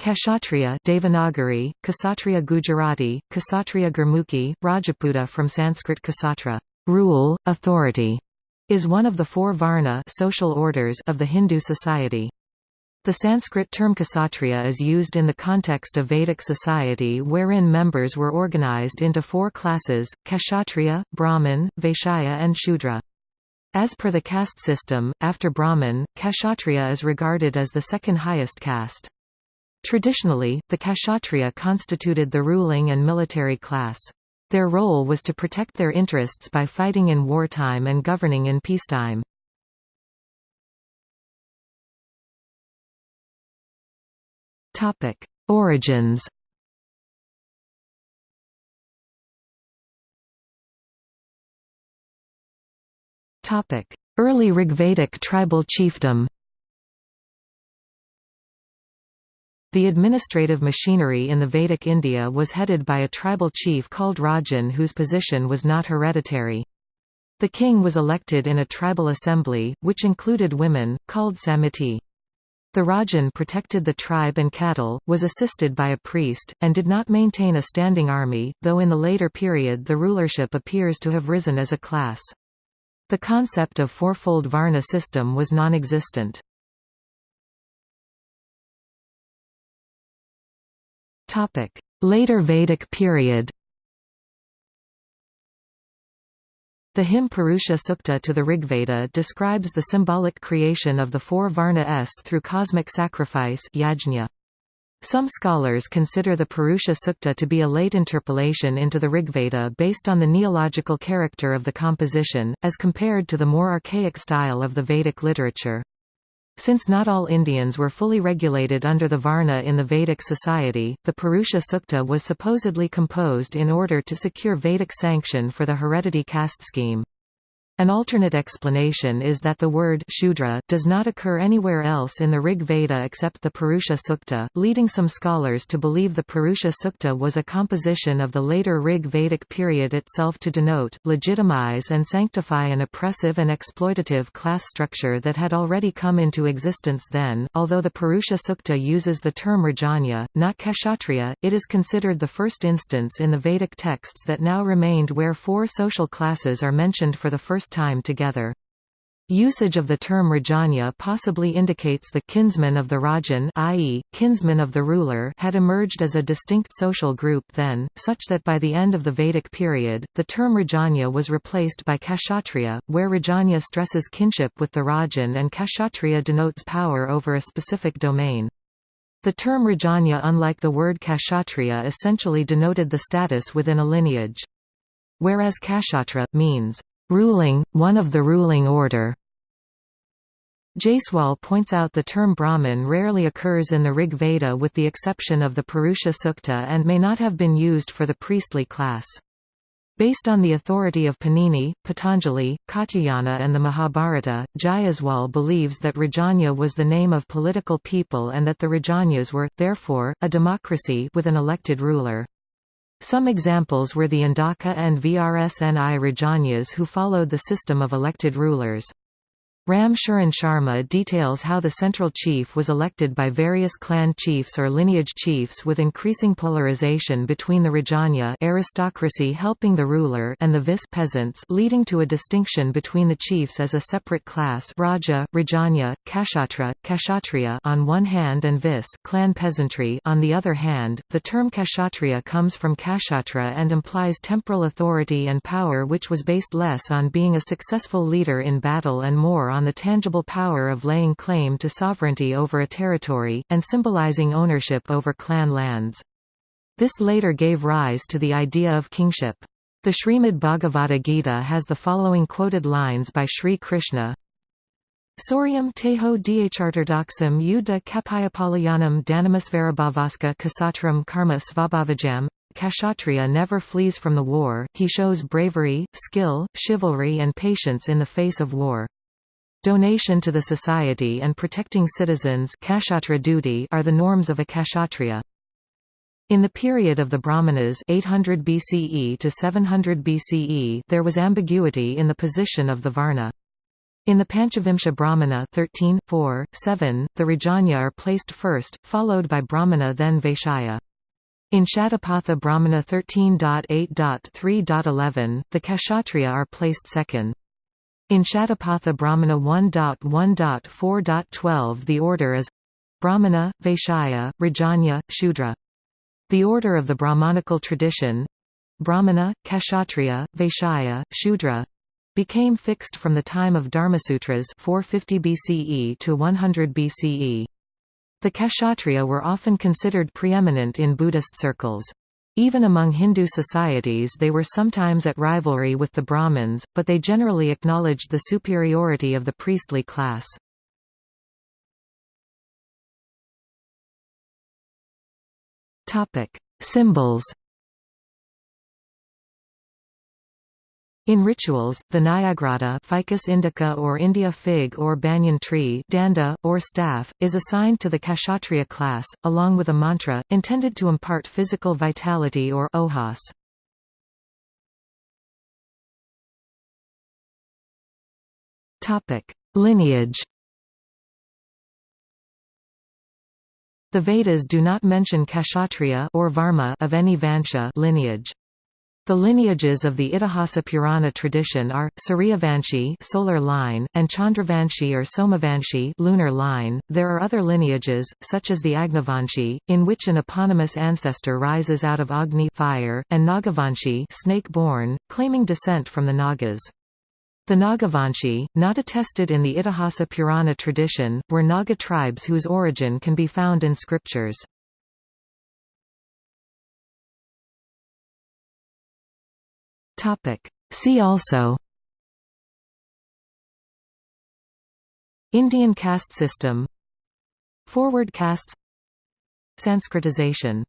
Kshatriya Devanagari, Kshatriya Gujarati, Kshatriya Gurmukhi, Rajputa from Sanskrit Ksatra rule, authority", is one of the four varna social orders of the Hindu society. The Sanskrit term Kshatriya is used in the context of Vedic society wherein members were organized into four classes, Kshatriya, Brahmin, Vaishya and Shudra. As per the caste system, after Brahmin, Kshatriya is regarded as the second highest caste. Traditionally, the Kshatriya constituted the ruling and military class. Their role was to protect their interests by fighting in wartime and governing in peacetime. Origins Early Rigvedic tribal chiefdom The administrative machinery in the Vedic India was headed by a tribal chief called Rajan whose position was not hereditary. The king was elected in a tribal assembly, which included women, called samiti. The Rajan protected the tribe and cattle, was assisted by a priest, and did not maintain a standing army, though in the later period the rulership appears to have risen as a class. The concept of fourfold Varna system was non-existent. Later Vedic period The hymn Purusha Sukta to the Rigveda describes the symbolic creation of the four Varna-s through cosmic sacrifice yajna. Some scholars consider the Purusha Sukta to be a late interpolation into the Rigveda based on the neological character of the composition, as compared to the more archaic style of the Vedic literature. Since not all Indians were fully regulated under the Varna in the Vedic society, the Purusha Sukta was supposedly composed in order to secure Vedic sanction for the heredity caste scheme. An alternate explanation is that the word Shudra does not occur anywhere else in the Rig Veda except the Purusha Sukta, leading some scholars to believe the Purusha Sukta was a composition of the later Rig Vedic period itself to denote, legitimize and sanctify an oppressive and exploitative class structure that had already come into existence then. Although the Purusha Sukta uses the term Rajanya, not Kshatriya, it is considered the first instance in the Vedic texts that now remained where four social classes are mentioned for the first time together. Usage of the term Rajanya possibly indicates the kinsman of the Rajan i.e., kinsman of the ruler had emerged as a distinct social group then, such that by the end of the Vedic period, the term Rajanya was replaced by Kshatriya, where Rajanya stresses kinship with the Rajan and Kshatriya denotes power over a specific domain. The term Rajanya unlike the word Kshatriya essentially denoted the status within a lineage. Whereas Kshatra, means ruling, one of the ruling order. Jayaswal points out the term Brahmin rarely occurs in the Rig Veda with the exception of the Purusha Sukta and may not have been used for the priestly class. Based on the authority of Panini, Patanjali, Katyayana and the Mahabharata, Jayaswal believes that Rajanya was the name of political people and that the Rajanyas were, therefore, a democracy with an elected ruler. Some examples were the Andhaka and Vrsni Rajanyas who followed the system of elected rulers. Ram Sharma details how the central chief was elected by various clan chiefs or lineage chiefs with increasing polarization between the Rajanya aristocracy helping the ruler and the vis peasants leading to a distinction between the chiefs as a separate class Raja, Rajanya, Kshatra, Kshatriya on one hand and vis clan peasantry on the other hand. The term Kshatriya comes from Kshatra and implies temporal authority and power which was based less on being a successful leader in battle and more on the tangible power of laying claim to sovereignty over a territory, and symbolizing ownership over clan lands. This later gave rise to the idea of kingship. The Srimad Bhagavata Gita has the following quoted lines by Sri Krishna Soryam teho dhartardaksam yuddha kapayapalayanam danamasvarabhavaska kasatram karma svabhavajam Kshatriya never flees from the war, he shows bravery, skill, chivalry and patience in the face of war. Donation to the society and protecting citizens duty are the norms of a kshatriya. In the period of the Brahmanas 800 BCE to 700 BCE there was ambiguity in the position of the Varna. In the Panchavimsha Brahmana 13, 4, 7, the Rajanya are placed first, followed by Brahmana then Vaishya. In Shatapatha Brahmana 13.8.3.11, the Kshatriya are placed second. In Shatapatha Brahmana 1.1.4.12 the order is Brahmana, Vaishya, Rajanya, Shudra. The order of the Brahmanical tradition Brahmana, Kshatriya, Vaishya, Shudra became fixed from the time of Dharmasutras 450 BCE to 100 BCE. The Kshatriya were often considered preeminent in Buddhist circles. Even among Hindu societies they were sometimes at rivalry with the Brahmins, but they generally acknowledged the superiority of the priestly class. Symbols In rituals, the Nyagrodha Ficus indica or India fig or banyan tree danda, or staff, is assigned to the Kshatriya class, along with a mantra, intended to impart physical vitality or ojas. Lineage The Vedas do not mention Kshatriya or Varma of any Vansha lineage. The lineages of the Itihasa Purana tradition are Suryavanshi solar line and Chandravanshi or Somavanshi lunar line. There are other lineages such as the Agnivanshi in which an eponymous ancestor rises out of Agni fire and Nagavanshi snake-born claiming descent from the Nagas. The Nagavanshi, not attested in the Itihasa Purana tradition, were Naga tribes whose origin can be found in scriptures. See also Indian caste system Forward castes Sanskritization